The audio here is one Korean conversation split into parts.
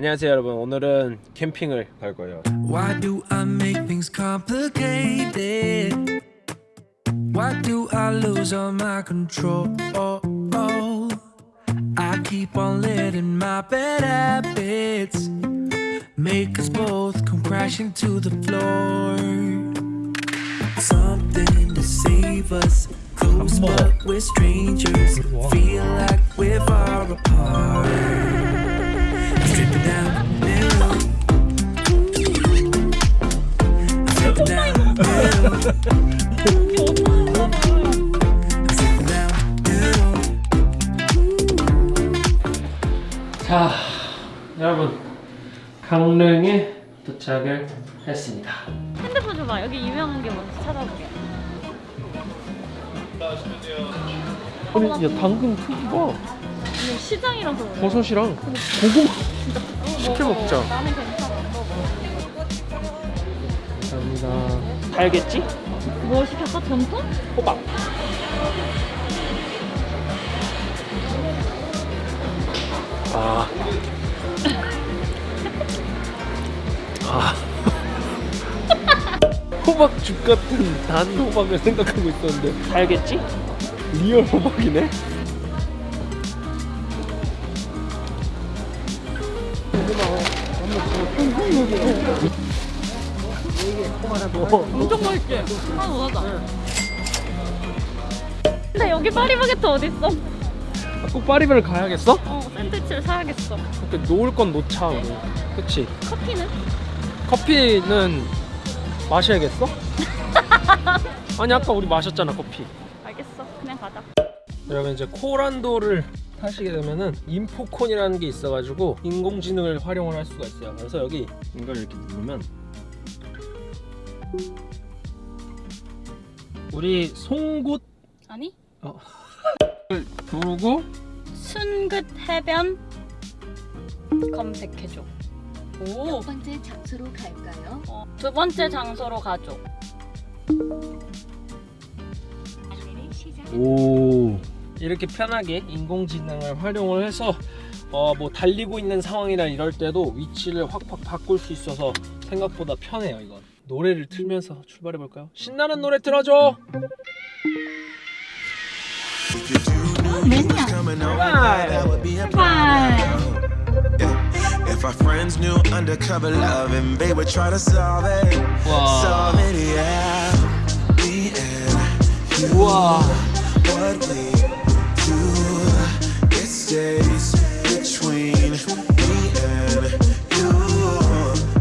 안녕하세요 여러분 오늘은 캠핑을 갈 거예요 Why do I make things complicated? Why do I lose all my control? I keep on letting my bad habits make us both come crashing to the floor. Something to save us. Close, but we're strangers. Feel like we're far apart. 자 여러분 강릉에 도착을 했습니다 핸드폰 줘봐. 여기 유명한 게 뭔지 찾아볼게. 아니 야 당근 크기가 이거 시장이라서 그래. 버섯이랑 고구마 시켜. 먹자. 나는 괜찮아. 먹어. 감사합니다 달겠지? 뭐 시켰어? 전통? 호박 아. 아. 호박죽 같은 단 호박을 생각하고 있었는데 달겠지? real 호박이네? 엄청 맛있지? 하나 더 사자. 근데 여기 파리바게트 어딨어? 아, 꼭 파리바를 가야겠어? 어, 샌드위치를 사야겠어. 이렇게 놓을 건 놓자 우리 그치? 커피는? 커피는 마셔야겠어? 아니 아까 우리 마셨잖아 커피 알겠어. 그냥 가자. 여러분 이제 코란도를 타시게 되면은 인포콘이라는 게 있어가지고 인공지능을 활용을 할 수가 있어요 그래서 여기 이걸 이렇게 누르면 우리 송곳 아니? 누르고 순긋 해변 검색해줘. 오. 첫 번째 장소로 갈까요? 어, 두 번째 장소로 가줘. 오 이렇게 편하게 인공지능을 활용을 해서 어 뭐 달리고 있는 상황이나 이럴 때도 위치를 확확 바꿀 수 있어서 생각보다 편해요 이건 노래를 틀면서 출발해 볼까요? 신나는 노래 틀어줘 If our friends knew undercover love and they would try to solve it, 와 solve it, yeah. Me and you, 우와 what we do, stays between me and you,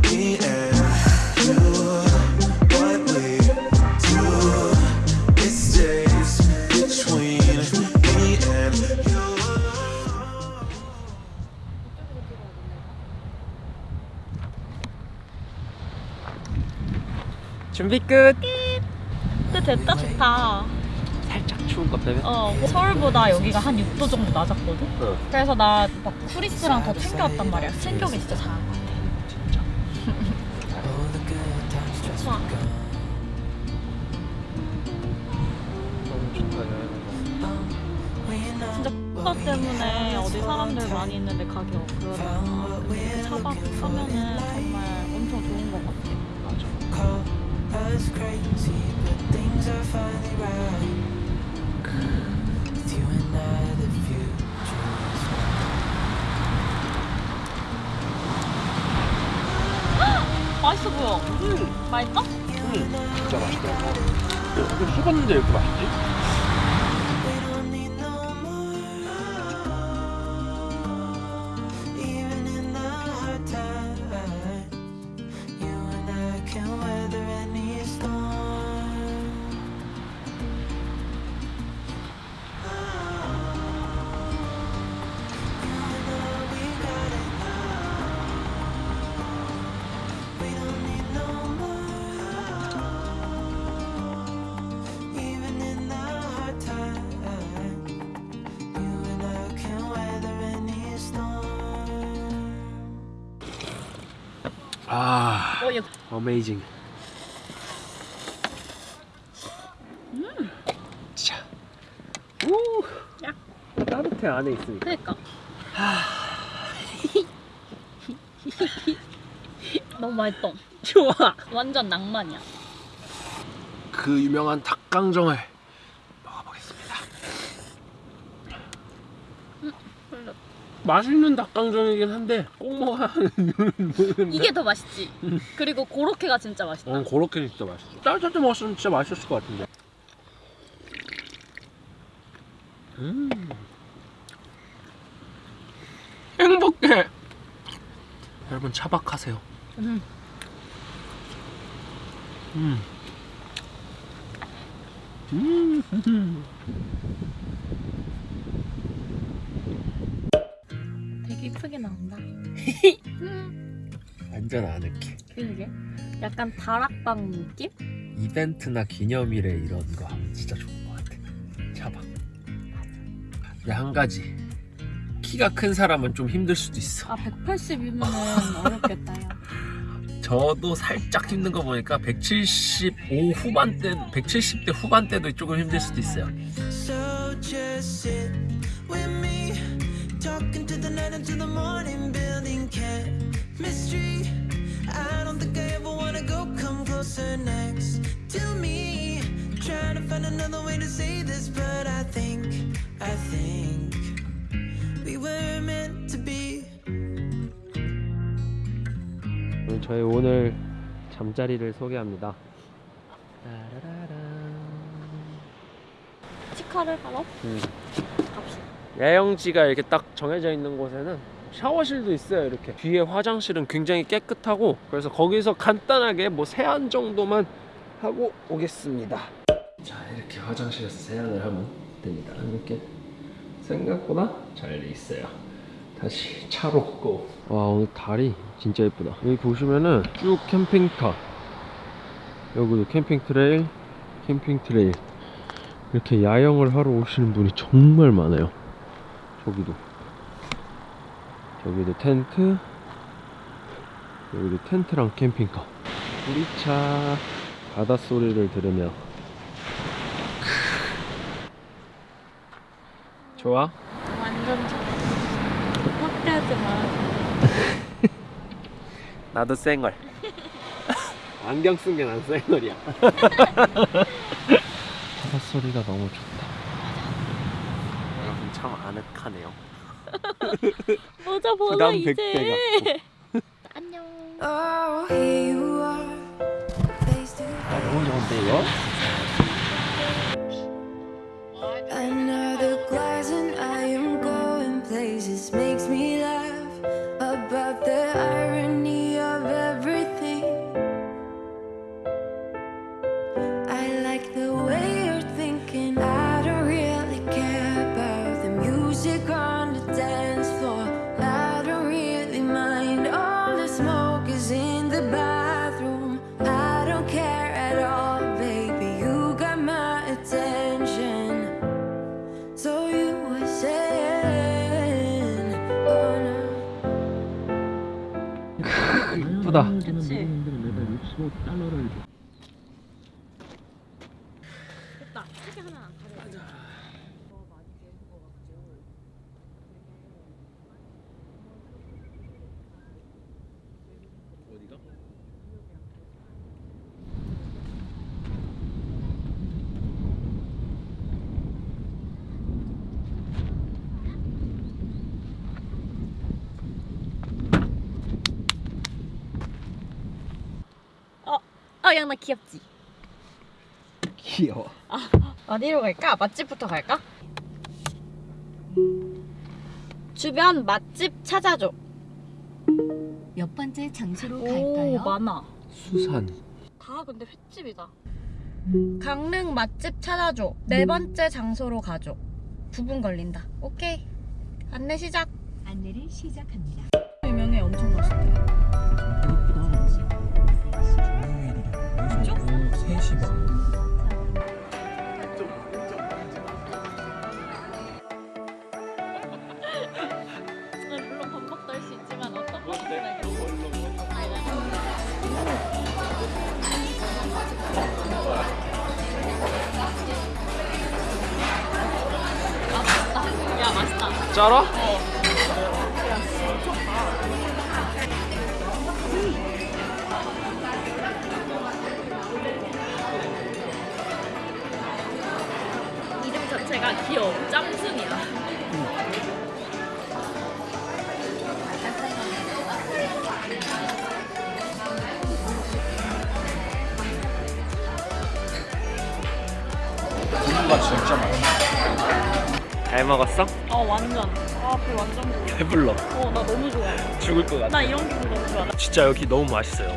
me and you. What we do, it stays between me and you. 준비 끝 근데 됐다 좋다. 추운 것 때문에 어 서울보다 여기가 한 6도 정도 낮았거든. 어. 그래서 나 막 쿠리스랑 더 챙겨왔단 말이야. 챙겨오기 진짜 잘한 것 같아. 좋아. 너무 좋다 여행 진짜 X 때문에 어디 사람들 많이 있는데 가기 어려워. 그 차박 하면은 정말 엄청 좋은 것 같아. 맞아 보여. 맛있어? 음 진짜 맛있더라고 이거 식었는데 이렇게 맛있지? 어, 얘 어메이징 자 우! 야. 따뜻해 안에 있으니까 그니까. 너무 맛있어. 좋아. 완전 낭만이야. 그 유명한 닭강정을 먹어보겠습니다. 맛있는 닭강정이긴 한데 꼭 먹어야 하는 이유는 모르겠는데 이게 더 맛있지. 그리고 고로케가 진짜 맛있다. 어, 그렇게 진짜 맛있어 따뜻할 때 먹었으면 진짜 맛있었을 것 같은데 음 행복해 여러분 차박하세요 음. 음. 음. 완전 아늑해 그게 약간 다락방 느낌? 이벤트나 기념일에 이런 거 하면 진짜 좋은 것 같아. 차박. 근데 한 가지. 키가 큰 사람은 좀 힘들 수도 있어. 아 180이면 어렵겠다. 야. 저도 살짝 힘든 거 보니까 175 후반대, 170대 후반대도 조금 힘들 수도 있어요. So just sit with me, talking to the night until the morning, building chemistry. 잠자리를 소개합니다. 치카를 하러 음. 갑시다. 야영지가 이렇게 딱 정해져 있는 곳에는 샤워실도 있어요 이렇게 뒤에 화장실은 굉장히 깨끗하고 그래서 거기서 간단하게 뭐 세안 정도만 하고 오겠습니다 자 이렇게 화장실에서 세안을 하면 됩니다 이렇게 생각보다 잘 돼 있어요 다시 차로 고. 와 오늘 달이 진짜 예쁘다 여기 보시면은 쭉 캠핑카 여기도 캠핑 트레일러 캠핑 트레일러 이렇게 야영을 하러 오시는 분이 정말 많아요 저기도 저기도 텐트 여기도 텐트랑 캠핑카 우리차 바닷소리를 들으며 좋아? 완전 좋아. 마. 나도 쌩얼 안경 쓴 게 난 쌩얼이야 바닷소리가 너무 좋다 여러분 참 아늑하네요 모자 벗어 이제. 100배 안녕. Oh, 아 너무 좋은데 이거? up the earth. 이쁘다 그치? 됐다. 책에 하나 안 가려. 어디가? 아, 양나 귀엽지? 귀여워 어디로 갈까? 맛집부터 갈까? 주변 맛집 찾아줘. 몇 번째 장소로 오, 갈까요? 많아. 수산 다 근데 횟집이다. 강릉 맛집 찾아줘. 네 번째 장소로 가줘. 9분 걸린다. 오케이. 안내 시작. 안내를 시작합니다. 유명해 엄청 맛있대. 3시 반 물론 귀여워 짬승이야. 고기가 진짜 많아. 잘 먹었어? 어 완전. 아배 완전 배불러. 어나 너무 좋아. 죽을 것 같아. 나 이런 기분 너무 좋아. 진짜 여기 너무 맛있어요.